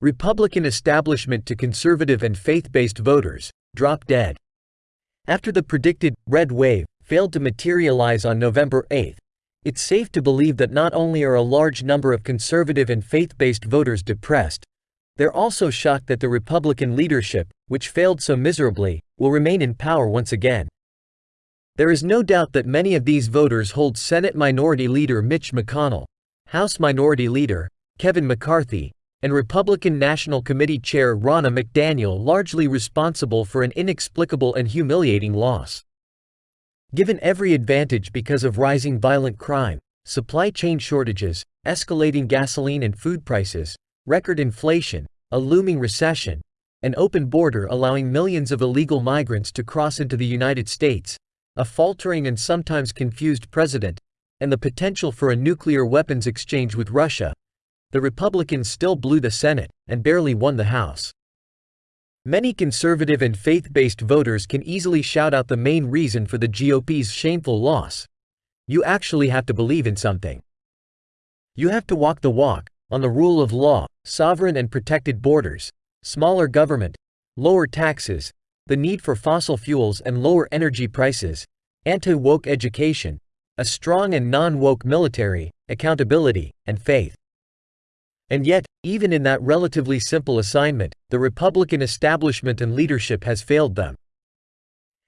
Republican establishment to conservative and faith-based voters, drop dead. After the predicted red wave failed to materialize on November 8, it's safe to believe that not only are a large number of conservative and faith-based voters depressed, they're also shocked that the Republican leadership, which failed so miserably, will remain in power once again. There is no doubt that many of these voters hold Senate Minority Leader Mitch McConnell, House Minority Leader Kevin McCarthy, and Republican National Committee Chair Ronna McDaniel largely responsible for an inexplicable and humiliating loss. Given every advantage because of rising violent crime, supply chain shortages, escalating gasoline and food prices, record inflation, a looming recession, an open border allowing millions of illegal migrants to cross into the United States, a faltering and sometimes confused president, and the potential for a nuclear weapons exchange with Russia, the Republicans still blew the Senate and barely won the House. Many conservative and faith-based voters can easily shout out the main reason for the GOP's shameful loss. You actually have to believe in something. You have to walk the walk, on the rule of law, sovereign and protected borders, smaller government, lower taxes, the need for fossil fuels and lower energy prices, anti-woke education, a strong and non-woke military, accountability, and faith. And yet, even in that relatively simple assignment, the Republican establishment and leadership has failed them.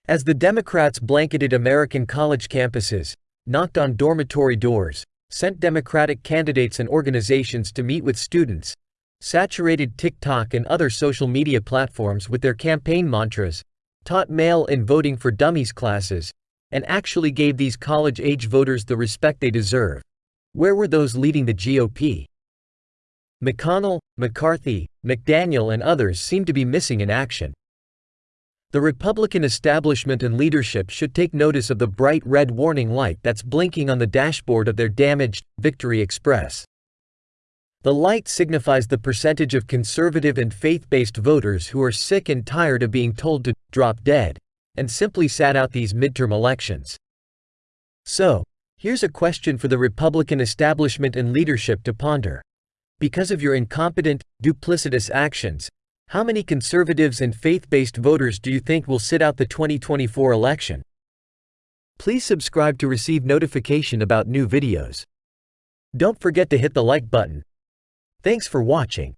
As the Democrats blanketed American college campuses, knocked on dormitory doors, sent Democratic candidates and organizations to meet with students, saturated TikTok and other social media platforms with their campaign mantras, taught mail-in voting for dummies classes, and actually gave these college-age voters the respect they deserve. Where were those leading the GOP? McConnell, McCarthy, McDaniel and others seem to be missing in action. The Republican establishment and leadership should take notice of the bright red warning light that's blinking on the dashboard of their damaged Victory Express. The light signifies the percentage of conservative and faith-based voters who are sick and tired of being told to drop dead and simply sat out these midterm elections. So, here's a question for the Republican establishment and leadership to ponder. Because of your incompetent, duplicitous actions, how many conservatives and faith-based voters do you think will sit out the 2024 election? Please subscribe to receive notification about new videos. Don't forget to hit the like button. Thanks for watching.